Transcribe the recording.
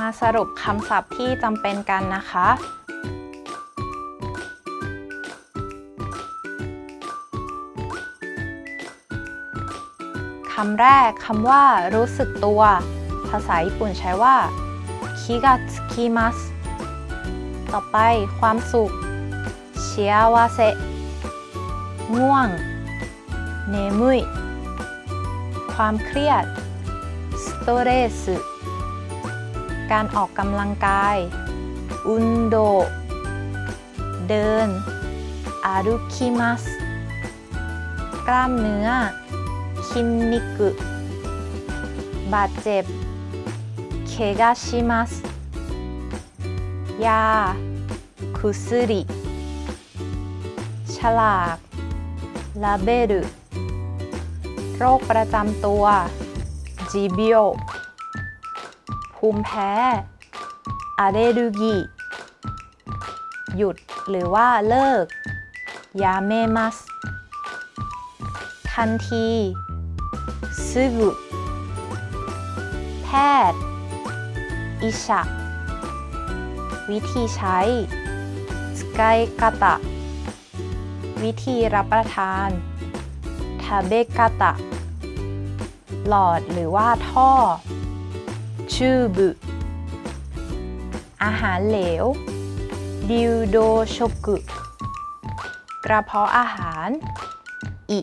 มาสรุปคำศัพท์ที่จำเป็นกันนะคะ คำแรกคำว่ารู้สึกตัว ภาษาญี่ปุ่นใช้ว่าคิกาทคิมัสต่อไปความสุขเชียวาเซง่วง เนมุยความเครียดสโตเรส การออกกำลังกาย อุนโด เดิน อารุคิมัส กล้ามเนื้อ คินนิกุ บาดเจ็บ เคกาชิมัส ยา คุซุริ ฉลากลาเบルโรคประจำตัวจิบิโอ ภูมิแพ้อาเดรูกีหยุดหรือว่าเลิกยาเมมัสทันทีซึกุแพทย์อิชะวิธีใช้สกายกาตะวิธีรับประทานทาเบกาตะหลอดหรือว่าท่อ ชูบุอาหารเหลวดิวโดโชกุกระเพาะอาหาร อิ